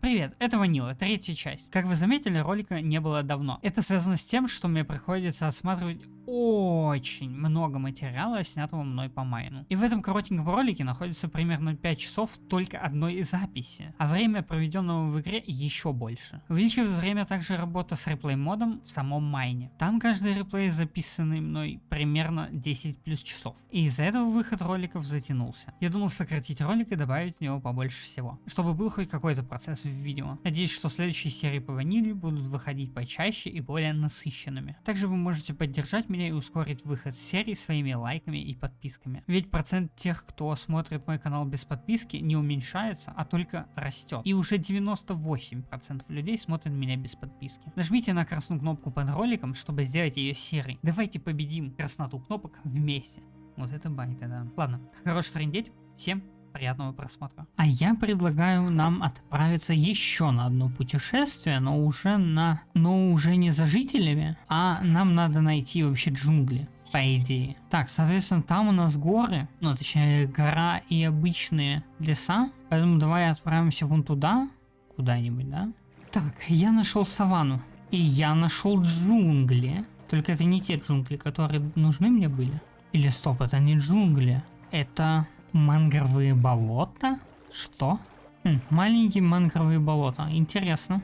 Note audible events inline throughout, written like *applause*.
Привет, это Ванила, третья часть. Как вы заметили, ролика не было давно. Это связано с тем, что мне приходится осматривать очень много материала, снятого мной по майну. И в этом коротеньком ролике находится примерно 5 часов только одной записи, а время, проведенного в игре, еще больше. Увеличивает время также работа с реплей модом в самом майне. Там каждый реплей записанный мной примерно 10 плюс часов. И из-за этого выход роликов затянулся. Я думал сократить ролик и добавить в него побольше всего, чтобы был хоть какой-то процесс в видео. Надеюсь, что следующие серии по ваниле будут выходить почаще и более насыщенными. Также вы можете поддержать меня и ускорить выход серии своими лайками и подписками. Ведь процент тех, кто смотрит мой канал без подписки, не уменьшается, а только растет. И уже 98% людей смотрят меня без подписки. Нажмите на красную кнопку под роликом, чтобы сделать ее серой. Давайте победим красноту кнопок вместе. Вот это байта, да. Ладно, хорош трендеть. Всем приятного просмотра. А я предлагаю нам отправиться еще на одно путешествие, но уже на, но уже не за жителями, а нам надо найти вообще джунгли по идее. Так, соответственно, там у нас горы, ну, точнее, гора и обычные леса, поэтому давай отправимся вон туда, куда-нибудь, да? Так, я нашел саванну, и я нашел джунгли, только это не те джунгли, которые нужны мне были. Или стоп, это не джунгли, это Мангровые болота? Что? Хм, маленькие мангровые болота. Интересно.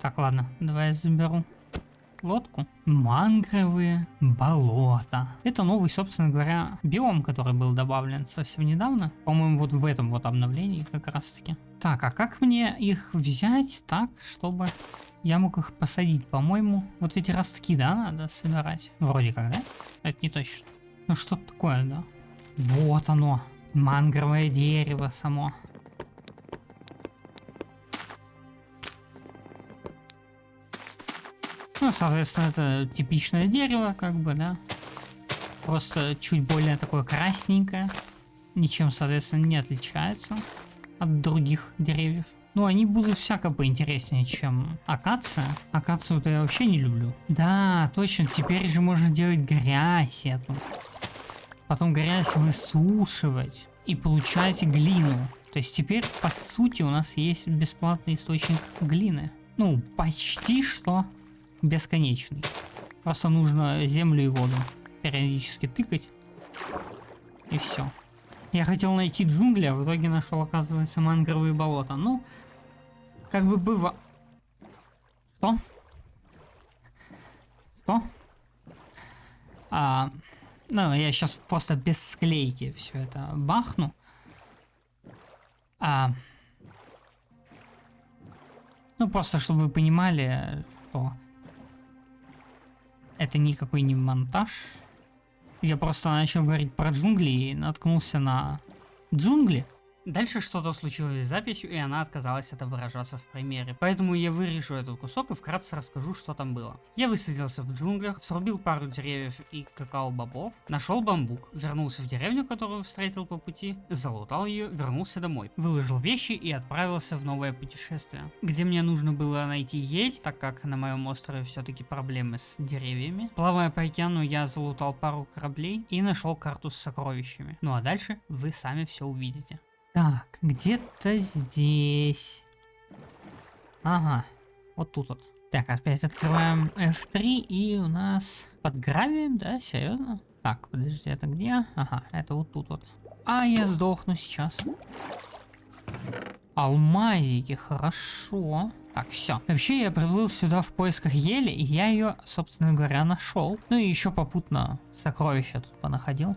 Так, ладно, давай я заберу лодку. Мангровые болота. Это новый, собственно говоря, биом, который был добавлен совсем недавно. По-моему, вот в этом вот обновлении как раз таки. Так, а как мне их взять так, чтобы я мог их посадить? По-моему, вот эти ростки, да, надо собирать? Вроде как, да? Это не точно. Ну что такое, да? Вот оно. Мангровое дерево само. Ну, соответственно, это типичное дерево, как бы, да. Просто чуть более такое красненькое. Ничем, соответственно, не отличается от других деревьев. Ну, они будут всяко поинтереснее, чем акация. Акацию-то я вообще не люблю. Да, точно, теперь же можно делать грязь эту потом грязь высушивать и получать глину. То есть теперь, по сути, у нас есть бесплатный источник глины. Ну, почти что бесконечный. Просто нужно землю и воду периодически тыкать. И все. Я хотел найти джунгли, а в итоге нашел, оказывается, мангровые болота. Ну, как бы было... Что? Что? А, ну, я сейчас просто без склейки все это бахну. А, ну, просто чтобы вы понимали, что это никакой не монтаж. Я просто начал говорить про джунгли и наткнулся на джунгли. Дальше что-то случилось с записью, и она отказалась это выражаться в примере. Поэтому я вырежу этот кусок и вкратце расскажу, что там было. Я высадился в джунглях, срубил пару деревьев и какао-бобов, нашел бамбук, вернулся в деревню, которую встретил по пути, залутал ее, вернулся домой, выложил вещи и отправился в новое путешествие, где мне нужно было найти ель, так как на моем острове все-таки проблемы с деревьями. Плавая по океану, я залутал пару кораблей и нашел карту с сокровищами. Ну а дальше вы сами все увидите. Так, где-то здесь. Ага, вот тут вот. Так, опять открываем F3 и у нас под гравием, да, серьезно? Так, подожди, это где? Ага, это вот тут вот. А, я сдохну сейчас. Алмазики, хорошо. Так, все. Вообще я приплыл сюда в поисках ели, и я ее, собственно говоря, нашел. Ну и еще попутно сокровища тут понаходил.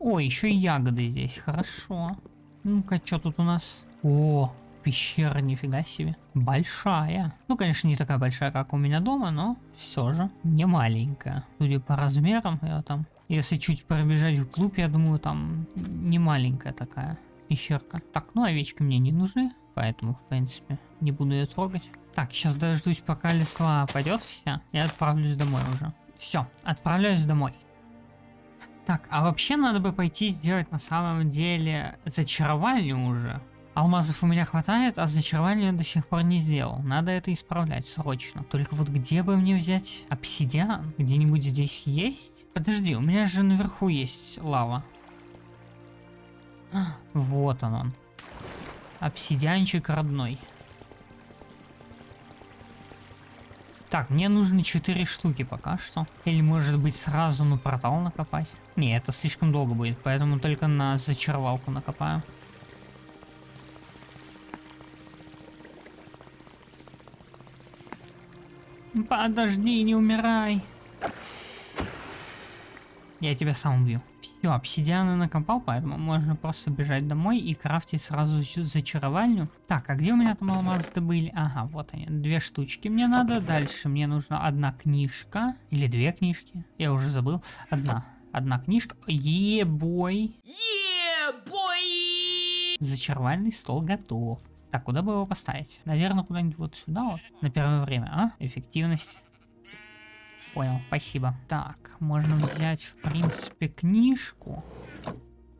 О, еще и ягоды здесь, хорошо. Ну-ка, что тут у нас? О, пещера, нифига себе. Большая. Ну, конечно, не такая большая, как у меня дома, но все же не маленькая. Судя по размерам, я там... Если чуть пробежать вглубь, я думаю, там не маленькая такая пещерка. Так, ну овечки мне не нужны, поэтому, в принципе, не буду ее трогать. Так, сейчас дождусь, пока лесла пойдет вся, и отправлюсь домой уже. Все, отправляюсь домой. Так, а вообще надо бы пойти сделать на самом деле зачарование уже. Алмазов у меня хватает, а зачарование я до сих пор не сделал. Надо это исправлять срочно. Только вот где бы мне взять обсидиан? Где-нибудь здесь есть? Подожди, у меня же наверху есть лава. А, вот он он. Обсидианчик родной. Так, мне нужно 4 штуки пока что. Или может быть сразу на портал накопать. Не, это слишком долго будет, поэтому только на зачаровалку накопаю. Подожди, не умирай. Я тебя сам убью. Все, обсидианы накопал, поэтому можно просто бежать домой и крафтить сразу зачаровальню. Так, а где у меня там алмазы были? Ага, вот они. Две штучки мне надо. Дальше мне нужна одна книжка. Или две книжки. Я уже забыл. Одна. Одна книжка. Е-бой. Е-бой! Зачаровальный стол готов. Так, куда бы его поставить? Наверное, куда-нибудь вот сюда вот. На первое время, а? Эффективность. Понял, спасибо. Так, можно взять, в принципе, книжку.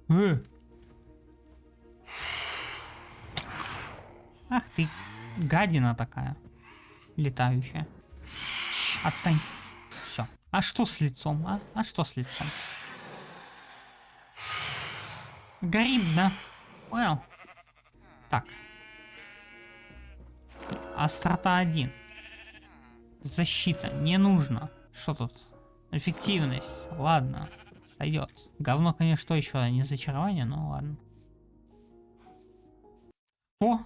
Э! Ах ты, гадина такая. Летающая. Отстань. А что с лицом, а? А что с лицом? Горит, да? Понял. Так. Острота 1. Защита. Не нужно. Что тут? Эффективность. Ладно. Сойдет. Говно, конечно, еще? Не зачарование, но ладно. О!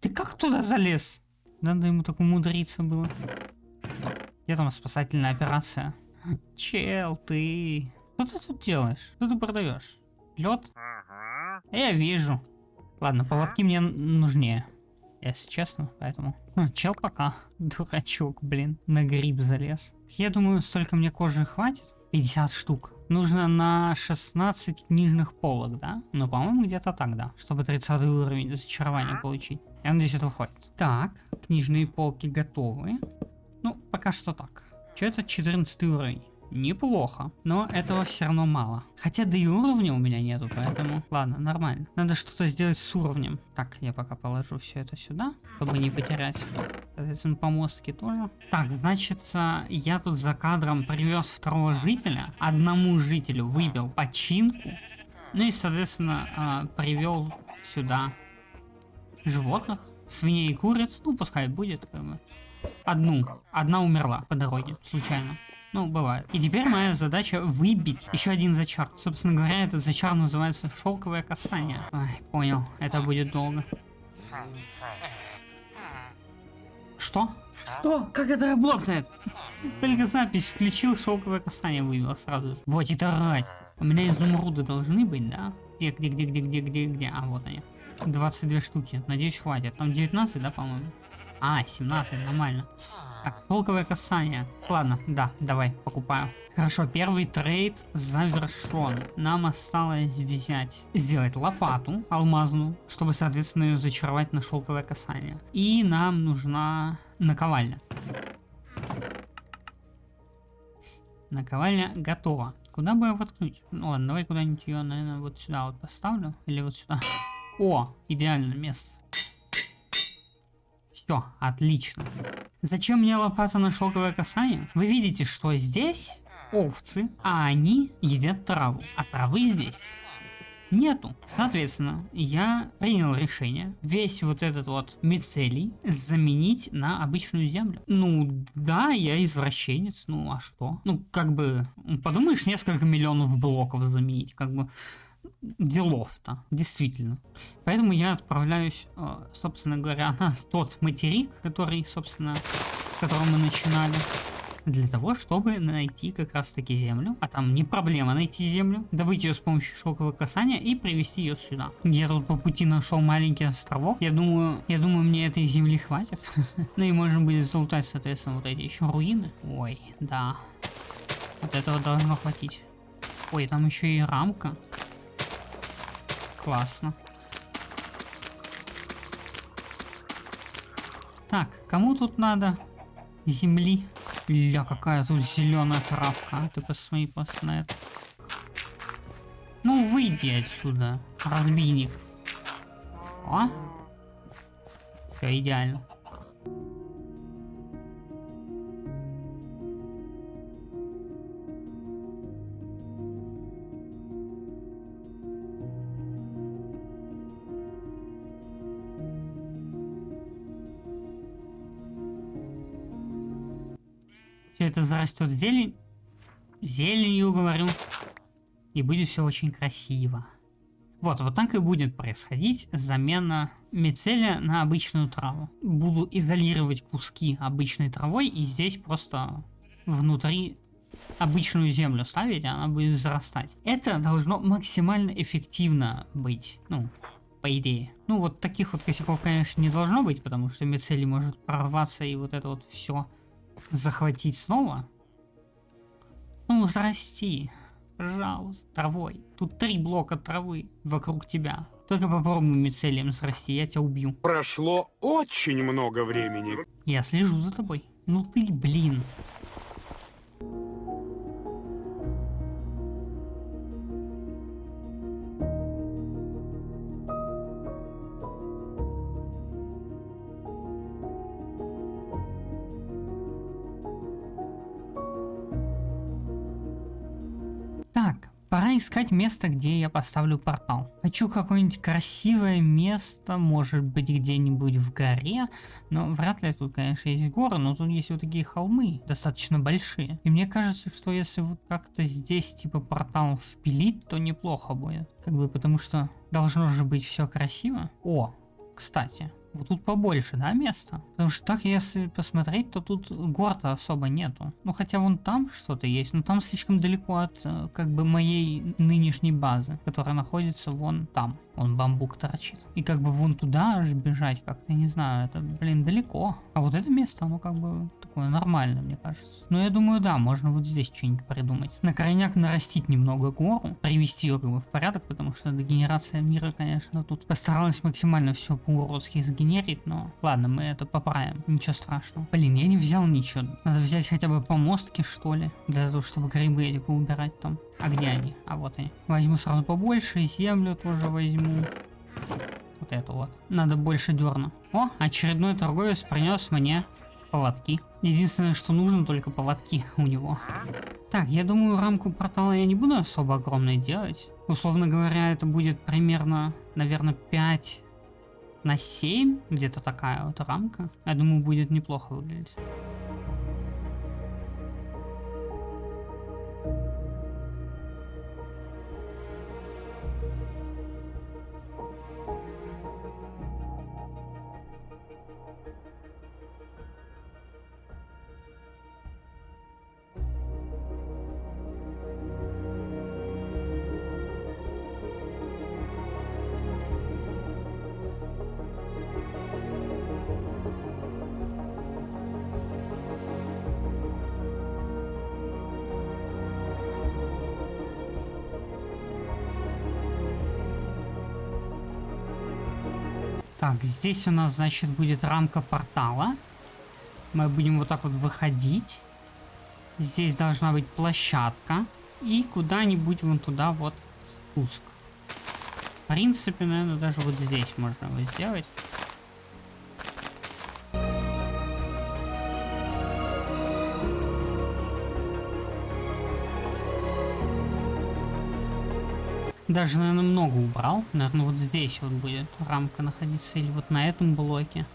Ты как туда залез? Надо ему так умудриться было. Где там спасательная операция? Чел, ты... Что ты тут делаешь? Что ты продаешь? Лед? Я вижу. Ладно, поводки мне нужнее если честно, поэтому... Ну, чел пока. *laughs* Дурачок, блин, на гриб залез. Я думаю, столько мне кожи хватит. 50 штук. Нужно на 16 книжных полок, да? Ну, по-моему, где-то так, да. Чтобы 30 уровень зачарования получить. Я надеюсь, этого хватит. Так, книжные полки готовы. Ну, пока что так. Что это 14 уровень? Неплохо, но этого все равно мало. Хотя да и уровня у меня нету, поэтому ладно, нормально. Надо что-то сделать с уровнем. Так, я пока положу все это сюда, чтобы не потерять. Соответственно, помостки тоже. Так, значит, я тут за кадром привез второго жителя. Одному жителю выбил починку. Ну и, соответственно, а, привел сюда животных, свиней и куриц. Ну, пускай будет, как бы. Одну. Одна умерла по дороге, случайно. Ну, бывает. И теперь моя задача выбить еще один зачар. Собственно говоря, этот зачар называется шелковое касание. Ай, понял, это будет долго. Что? Что? Как это работает? Только запись включил, шелковое касание вывел сразу же. Вот это рать. У меня изумруды должны быть, да? Где, где, где, где, где, где, где? А, вот они. 22 штуки. Надеюсь, хватит. Там 19, да, по-моему? А, 17, нормально. Так, шелковое касание. Ладно, да, давай, покупаю. Хорошо, первый трейд завершен. Нам осталось взять, сделать лопату алмазную, чтобы, соответственно, ее зачаровать на шелковое касание. И нам нужна наковальня. Наковальня готова. Куда бы ее воткнуть? Ну ладно, давай куда-нибудь ее, наверное, вот сюда вот поставлю. Или вот сюда. О, идеальное место. Все, отлично. Зачем мне лопата на шелковое касание? Вы видите, что здесь овцы, а они едят траву. А травы здесь нету. Соответственно, я принял решение весь вот этот вот мицелий заменить на обычную землю. Ну, да, я извращенец, ну а что? Ну, как бы, подумаешь, несколько миллионов блоков заменить, как бы делов-то, действительно. Поэтому я отправляюсь, э, собственно говоря, на тот материк, который, собственно, с которого мы начинали. Для того, чтобы найти как раз таки землю. А там не проблема найти землю. Добыть ее с помощью шелкового касания и привезти ее сюда. Я тут по пути нашел маленький островок. Я думаю, я думаю, мне этой земли хватит. *laughs* ну и можно будет залутать, соответственно, вот эти еще руины. Ой, да. Вот этого должно хватить. Ой, там еще и рамка. Классно. Так, кому тут надо земли? Ля, какая тут зеленая травка. А ты посмотри просто на это. Ну, выйди отсюда, разбийник. О! Все идеально. Все это зарастет зелень. Зеленью, говорю. И будет все очень красиво. Вот, вот так и будет происходить замена мицелия на обычную траву. Буду изолировать куски обычной травой и здесь просто внутри обычную землю ставить, и она будет зарастать. Это должно максимально эффективно быть, ну, по идее. Ну, вот таких вот косяков, конечно, не должно быть, потому что мицелий может прорваться и вот это вот все захватить снова. Ну, зарасти. Пожалуйста, травой. Тут три блока травы вокруг тебя. Только попробуй мицелием срасти, я тебя убью. Прошло очень много времени. Я слежу за тобой. Ну ты, блин. Пора искать место, где я поставлю портал. Хочу какое-нибудь красивое место, может быть где-нибудь в горе, но вряд ли тут, конечно, есть горы, но тут есть вот такие холмы, достаточно большие. И мне кажется, что если вот как-то здесь типа портал впилить, то неплохо будет. Как бы потому что должно же быть все красиво. О, кстати, вот тут побольше, да, места? Потому что так, если посмотреть, то тут гор-то особо нету. Ну, хотя вон там что-то есть, но там слишком далеко от, э, как бы, моей нынешней базы, которая находится вон там. Он бамбук торчит. И как бы вон туда аж бежать как-то, не знаю, это, блин, далеко. А вот это место, оно как бы такое нормальное, мне кажется. Но я думаю, да, можно вот здесь что-нибудь придумать. На крайняк нарастить немного гору, привести ее как бы в порядок, потому что дегенерация мира, конечно, тут постаралась максимально все по-уродски сгенерить, но ладно, мы это поправим, ничего страшного. Блин, я не взял ничего. Надо взять хотя бы помостки, что ли, для того, чтобы грибы эти поубирать там. А где они? А вот они. Возьму сразу побольше, землю тоже возьму. Вот эту вот. Надо больше дерна. О, очередной торговец принес мне поводки. Единственное, что нужно, только поводки у него. Так, я думаю, рамку портала я не буду особо огромной делать. Условно говоря, это будет примерно, наверное, 5 на 7. Где-то такая вот рамка. Я думаю, будет неплохо выглядеть. Так, здесь у нас, значит, будет рамка портала. Мы будем вот так вот выходить. Здесь должна быть площадка. И куда-нибудь вон туда вот спуск. В принципе, наверное, даже вот здесь можно его сделать. Даже, наверное, много убрал. Наверное, вот здесь вот будет рамка находиться. Или вот на этом блоке.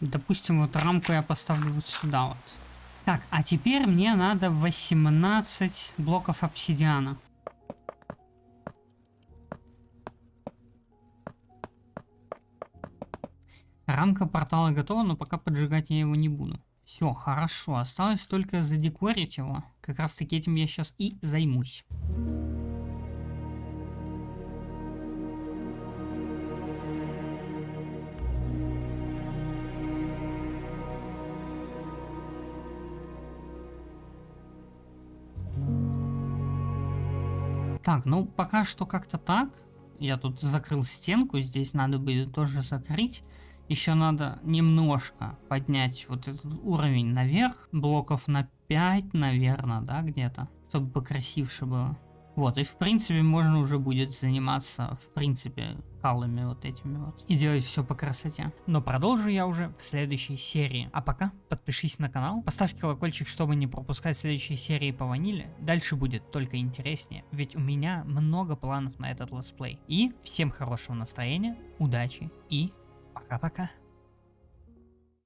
Допустим, вот рамку я поставлю вот сюда вот. Так, а теперь мне надо 18 блоков обсидиана. Рамка портала готова, но пока поджигать я его не буду. Все, хорошо. Осталось только задекорить его. Как раз таки этим я сейчас и займусь. Так, ну пока что как-то так. Я тут закрыл стенку, здесь надо будет тоже закрыть. Еще надо немножко поднять вот этот уровень наверх, блоков на 5, наверное, да, где-то, чтобы покрасивше было. Вот, и в принципе можно уже будет заниматься, в принципе, порталами вот этими вот. И делать все по красоте. Но продолжу я уже в следующей серии. А пока подпишись на канал, поставь колокольчик, чтобы не пропускать следующие серии по ваниле. Дальше будет только интереснее, ведь у меня много планов на этот летсплей. И всем хорошего настроения, удачи и пока-пока.